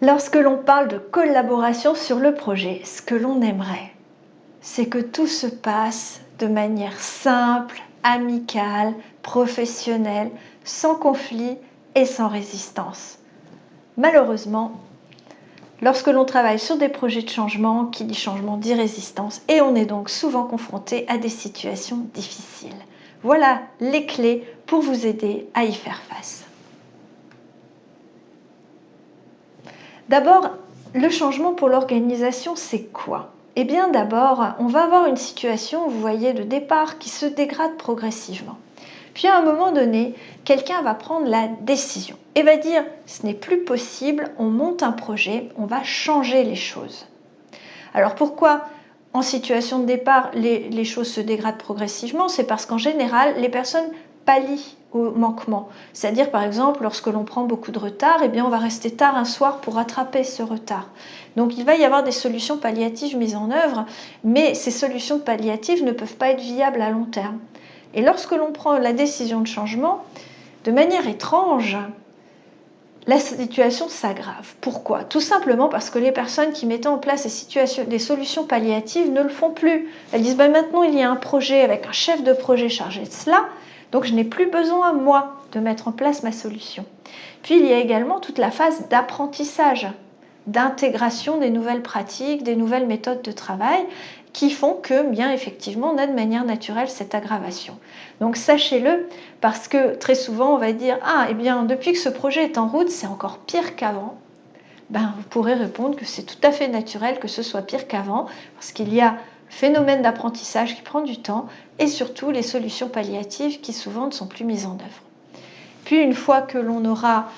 Lorsque l'on parle de collaboration sur le projet, ce que l'on aimerait, c'est que tout se passe de manière simple, amicale, professionnelle, sans conflit et sans résistance. Malheureusement, lorsque l'on travaille sur des projets de changement, qui dit changement dit résistance, et on est donc souvent confronté à des situations difficiles. Voilà les clés pour vous aider à y faire face. D'abord, le changement pour l'organisation, c'est quoi? Eh bien d'abord, on va avoir une situation, vous voyez, de départ qui se dégrade progressivement. Puis à un moment donné, quelqu'un va prendre la décision et va dire ce n'est plus possible, on monte un projet, on va changer les choses. Alors pourquoi en situation de départ les, choses se dégradent progressivement? C'est parce qu'en général, les personnes pallient au manquement. C'est-à-dire, par exemple, lorsque l'on prend beaucoup de retard, eh bien, on va rester tard un soir pour rattraper ce retard. Donc, il va y avoir des solutions palliatives mises en œuvre, mais ces solutions palliatives ne peuvent pas être viables à long terme. Et lorsque l'on prend la décision de changement, de manière étrange, la situation s'aggrave. Pourquoi? Tout simplement parce que les personnes qui mettaient en place des solutions palliatives ne le font plus. Elles disent ben maintenant il y a un projet avec un chef de projet chargé de cela, donc je n'ai plus besoin, moi, de mettre en place ma solution. Puis il y a également toute la phase d'apprentissage, d'intégration des nouvelles pratiques, des nouvelles méthodes de travail qui font que, bien effectivement, on a de manière naturelle cette aggravation. Donc sachez-le, parce que très souvent on va dire « Ah, eh bien, depuis que ce projet est en route, c'est encore pire qu'avant ». Ben, vous pourrez répondre que c'est tout à fait naturel que ce soit pire qu'avant, parce qu'il y a phénomène d'apprentissage qui prend du temps et surtout les solutions palliatives qui souvent ne sont plus mises en œuvre. Puis une fois que l'on aura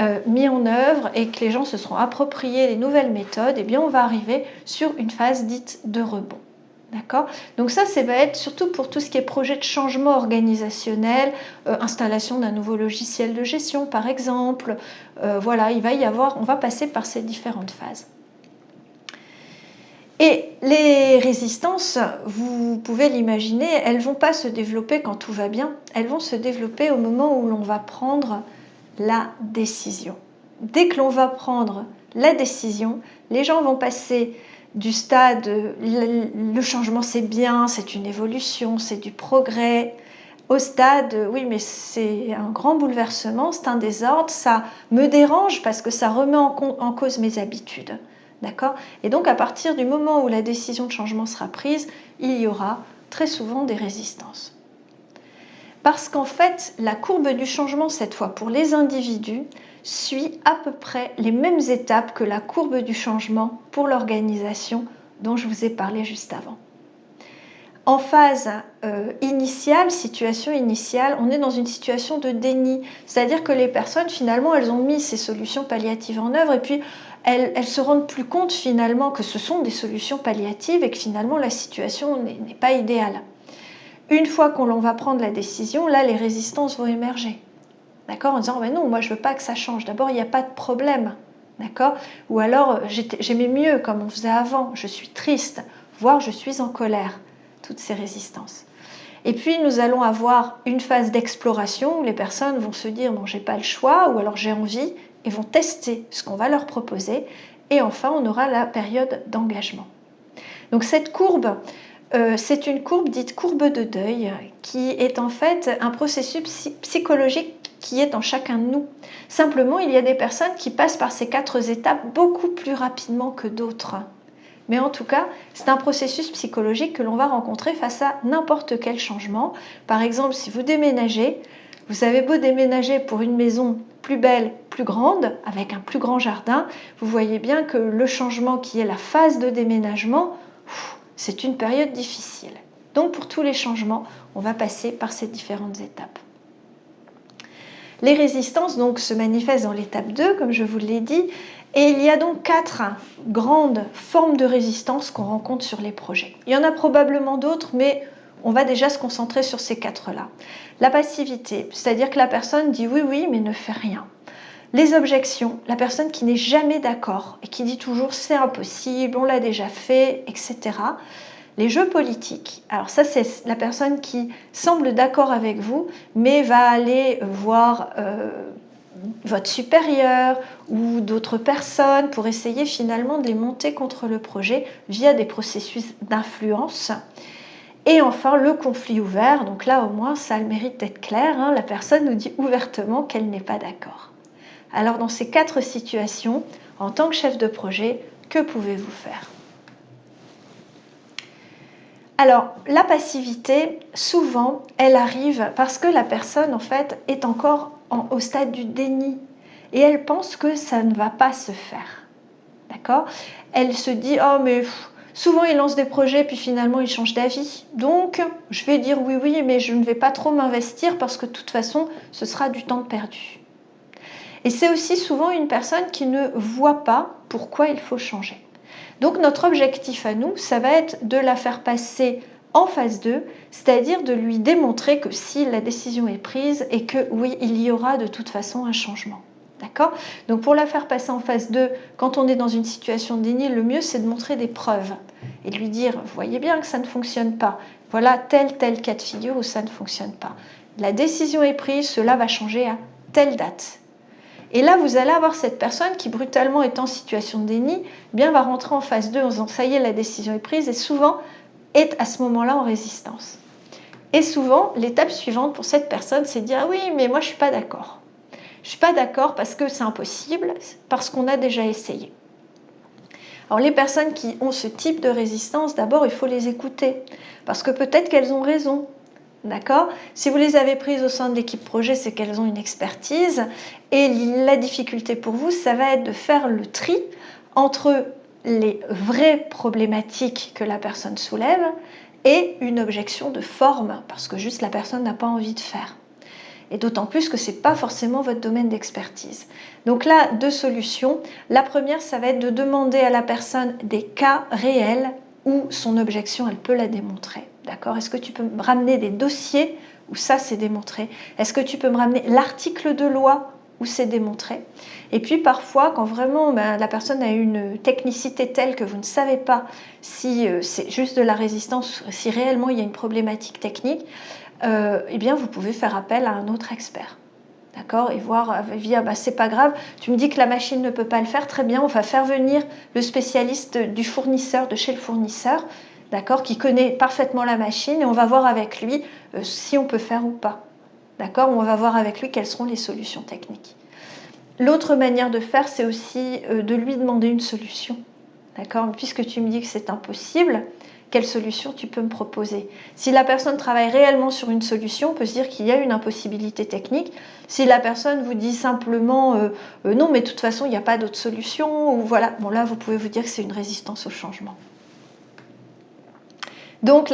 euh, mis en œuvre et que les gens se seront appropriés les nouvelles méthodes, eh bien on va arriver sur une phase dite de rebond. D'accord? Donc ça, ça va être surtout pour tout ce qui est projet de changement organisationnel, euh, installation d'un nouveau logiciel de gestion par exemple. Euh, voilà, il va y avoir, on va passer par ces différentes phases. Et les résistances, vous pouvez l'imaginer, elles vont pas se développer quand tout va bien, elles vont se développer au moment où l'on va prendre la décision. Dès que l'on va prendre la décision, les gens vont passer du stade le changement c'est bien, c'est une évolution, c'est du progrès, au stade oui mais c'est un grand bouleversement, c'est un désordre, ça me dérange parce que ça remet en cause mes habitudes. D'accord? Et donc à partir du moment où la décision de changement sera prise, il y aura très souvent des résistances. Parce qu'en fait, la courbe du changement, cette fois pour les individus, suit à peu près les mêmes étapes que la courbe du changement pour l'organisation dont je vous ai parlé juste avant. En phase euh, initiale, situation initiale, on est dans une situation de déni. C'est-à-dire que les personnes, finalement, elles ont mis ces solutions palliatives en œuvre et puis elles, elles se rendent plus compte finalement que ce sont des solutions palliatives et que finalement la situation n'est pas idéale. Une fois qu'on va prendre la décision, là, les résistances vont émerger. D'accord? En disant, mais non, moi je veux pas que ça change. D'abord, il n'y a pas de problème. D'accord? Ou alors, j'aimais mieux comme on faisait avant, je suis triste, voire je suis en colère toutes ces résistances. Et puis nous allons avoir une phase d'exploration où les personnes vont se dire bon j'ai pas le choix ou alors j'ai envie et vont tester ce qu'on va leur proposer. Et enfin on aura la période d'engagement. Donc cette courbe, euh, c'est une courbe dite courbe de deuil qui est en fait un processus psychologique qui est en chacun de nous. Simplement, il y a des personnes qui passent par ces quatre étapes beaucoup plus rapidement que d'autres. Mais en tout cas, c'est un processus psychologique que l'on va rencontrer face à n'importe quel changement. Par exemple, si vous déménagez, vous avez beau déménager pour une maison plus belle, plus grande, avec un plus grand jardin, vous voyez bien que le changement qui est la phase de déménagement, c'est une période difficile. Donc pour tous les changements, on va passer par ces différentes étapes. Les résistances donc se manifestent dans l'étape 2, comme je vous l'ai dit, et il y a donc quatre grandes formes de résistance qu'on rencontre sur les projets. Il y en a probablement d'autres, mais on va déjà se concentrer sur ces quatre-là. La passivité, c'est-à-dire que la personne dit oui, oui, mais ne fait rien. Les objections, la personne qui n'est jamais d'accord et qui dit toujours c'est impossible, on l'a déjà fait, etc. Les jeux politiques, alors ça c'est la personne qui semble d'accord avec vous, mais va aller voir euh, votre supérieur ou d'autres personnes pour essayer finalement de les monter contre le projet via des processus d'influence. Et enfin, le conflit ouvert. Donc là, au moins, ça a le mérite d'être clair. Hein. La personne nous dit ouvertement qu'elle n'est pas d'accord. Alors, dans ces quatre situations, en tant que chef de projet, que pouvez-vous faire? Alors, la passivité, souvent, elle arrive parce que la personne, en fait, est encore au stade du déni et elle pense que ça ne va pas se faire. D'accord? Elle se dit Oh, mais souvent il lance des projets puis finalement il change d'avis. Donc, je vais dire oui, oui, mais je ne vais pas trop m'investir parce que de toute façon, ce sera du temps perdu. Et c'est aussi souvent une personne qui ne voit pas pourquoi il faut changer. Donc, notre objectif à nous, ça va être de la faire passer en phase 2, c'est-à-dire de lui démontrer que si la décision est prise et que oui, il y aura de toute façon un changement. D'accord? Donc pour la faire passer en phase 2, quand on est dans une situation de déni, le mieux c'est de montrer des preuves et de lui dire, vous voyez bien que ça ne fonctionne pas. Voilà tel, tel cas de figure où ça ne fonctionne pas. La décision est prise, cela va changer à telle date. Et là, vous allez avoir cette personne qui brutalement est en situation de déni, eh bien va rentrer en phase 2 en disant, ça y est, la décision est prise, et souvent est à ce moment-là en résistance. Et souvent, l'étape suivante pour cette personne, c'est de dire, ah oui, mais moi je ne suis pas d'accord. Je ne suis pas d'accord parce que c'est impossible, parce qu'on a déjà essayé. Alors les personnes qui ont ce type de résistance, d'abord il faut les écouter, parce que peut-être qu'elles ont raison. D'accord? Si vous les avez prises au sein de l'équipe projet, c'est qu'elles ont une expertise. Et la difficulté pour vous, ça va être de faire le tri entre les vraies problématiques que la personne soulève et une objection de forme, parce que juste la personne n'a pas envie de faire et d'autant plus que ce n'est pas forcément votre domaine d'expertise. Donc là, deux solutions. La première, ça va être de demander à la personne des cas réels où son objection, elle peut la démontrer. D'accord? Est-ce que tu peux me ramener des dossiers où ça c'est démontré? Est-ce que tu peux me ramener l'article de loi où c'est démontré? Et puis parfois, quand vraiment ben, la personne a une technicité telle que vous ne savez pas si euh, c'est juste de la résistance, si réellement il y a une problématique technique, euh, eh bien vous pouvez faire appel à un autre expert. D'accord Et voir, euh, via, bah, c'est pas grave, tu me dis que la machine ne peut pas le faire, très bien, on va faire venir le spécialiste du fournisseur, de chez le fournisseur, d'accord, qui connaît parfaitement la machine, et on va voir avec lui euh, si on peut faire ou pas. D'accord On va voir avec lui quelles seront les solutions techniques. L'autre manière de faire, c'est aussi de lui demander une solution. D'accord Puisque tu me dis que c'est impossible, quelle solution tu peux me proposer. Si la personne travaille réellement sur une solution, on peut se dire qu'il y a une impossibilité technique. Si la personne vous dit simplement euh, euh, non, mais de toute façon, il n'y a pas d'autre solution, ou voilà, bon là, vous pouvez vous dire que c'est une résistance au changement. Donc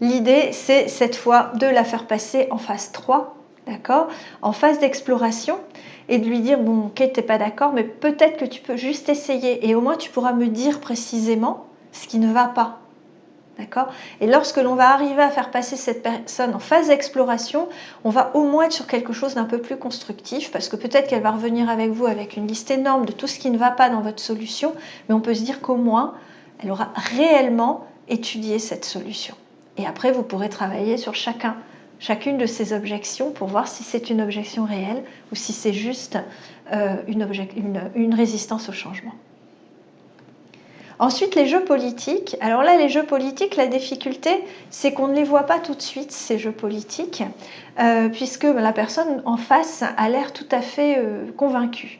l'idée, c'est cette fois de la faire passer en phase 3, d'accord En phase d'exploration, et de lui dire, bon, ok, tu n'es pas d'accord, mais peut-être que tu peux juste essayer, et au moins tu pourras me dire précisément ce qui ne va pas. D'accord? Et lorsque l'on va arriver à faire passer cette personne en phase d'exploration, on va au moins être sur quelque chose d'un peu plus constructif parce que peut-être qu'elle va revenir avec vous avec une liste énorme de tout ce qui ne va pas dans votre solution, mais on peut se dire qu'au moins, elle aura réellement étudié cette solution. Et après, vous pourrez travailler sur chacun, chacune de ces objections pour voir si c'est une objection réelle ou si c'est juste euh, une résistance au changement. Ensuite, les jeux politiques. Alors là, les jeux politiques, la difficulté, c'est qu'on ne les voit pas tout de suite, ces jeux politiques, euh, puisque la personne en face a l'air tout à fait euh, convaincue.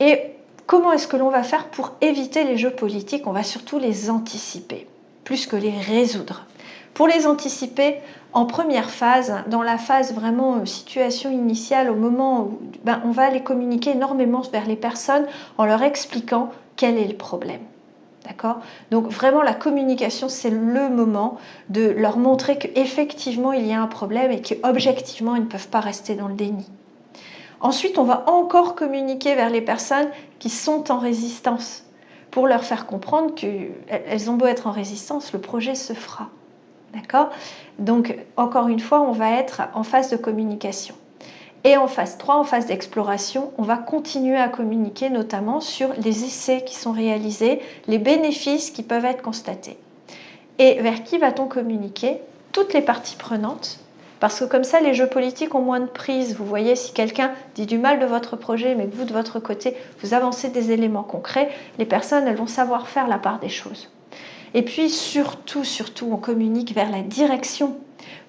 Et comment est-ce que l'on va faire pour éviter les jeux politiques? On va surtout les anticiper, plus que les résoudre. Pour les anticiper, en première phase, dans la phase vraiment euh, situation initiale, au moment où ben, on va les communiquer énormément vers les personnes en leur expliquant quel est le problème. D'accord? Donc vraiment la communication, c'est le moment de leur montrer qu'effectivement il y a un problème et qu'objectivement ils ne peuvent pas rester dans le déni. Ensuite, on va encore communiquer vers les personnes qui sont en résistance pour leur faire comprendre qu'elles ont beau être en résistance, le projet se fera. D'accord? Donc encore une fois, on va être en phase de communication. Et en phase 3, en phase d'exploration, on va continuer à communiquer notamment sur les essais qui sont réalisés, les bénéfices qui peuvent être constatés. Et vers qui va-t-on communiquer Toutes les parties prenantes, Parce que comme ça, les jeux politiques ont moins de prise. Vous voyez, si quelqu'un dit du mal de votre projet, mais que vous, de votre côté, vous avancez des éléments concrets, les personnes, elles vont savoir faire la part des choses. Et puis, surtout, surtout, on communique vers la direction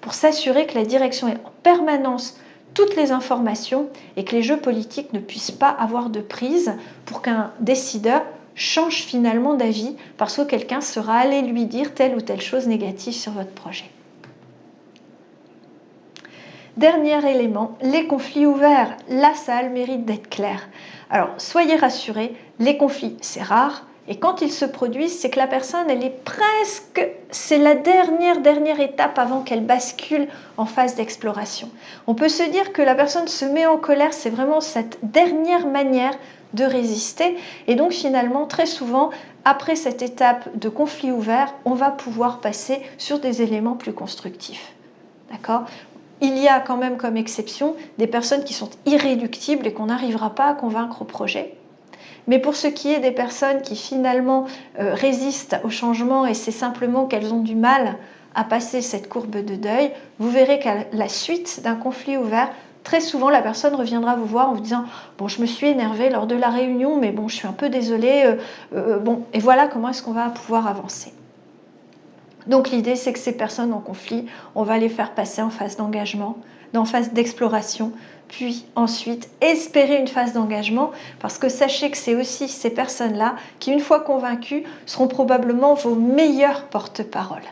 pour s'assurer que la direction est en permanence toutes les informations et que les jeux politiques ne puissent pas avoir de prise pour qu'un décideur change finalement d'avis parce que quelqu'un sera allé lui dire telle ou telle chose négative sur votre projet. Dernier élément, les conflits ouverts. La salle mérite d'être claire. Alors, soyez rassurés, les conflits, c'est rare, et quand ils se produisent, c'est que la personne, elle est presque, c'est la dernière, dernière étape avant qu'elle bascule en phase d'exploration. On peut se dire que la personne se met en colère, c'est vraiment cette dernière manière de résister. Et donc finalement, très souvent, après cette étape de conflit ouvert, on va pouvoir passer sur des éléments plus constructifs. D'accord? Il y a quand même comme exception des personnes qui sont irréductibles et qu'on n'arrivera pas à convaincre au projet. Mais pour ce qui est des personnes qui finalement euh, résistent au changement et c'est simplement qu'elles ont du mal à passer cette courbe de deuil, vous verrez qu'à la suite d'un conflit ouvert, très souvent la personne reviendra vous voir en vous disant bon je me suis énervée lors de la réunion mais bon je suis un peu désolée euh, euh, bon et voilà comment est-ce qu'on va pouvoir avancer donc l'idée c'est que ces personnes en conflit on va les faire passer en phase d'engagement en phase d'exploration puis ensuite espérer une phase d'engagement parce que sachez que c'est aussi ces personnes-là qui, une fois convaincues, seront probablement vos meilleurs porte-parole.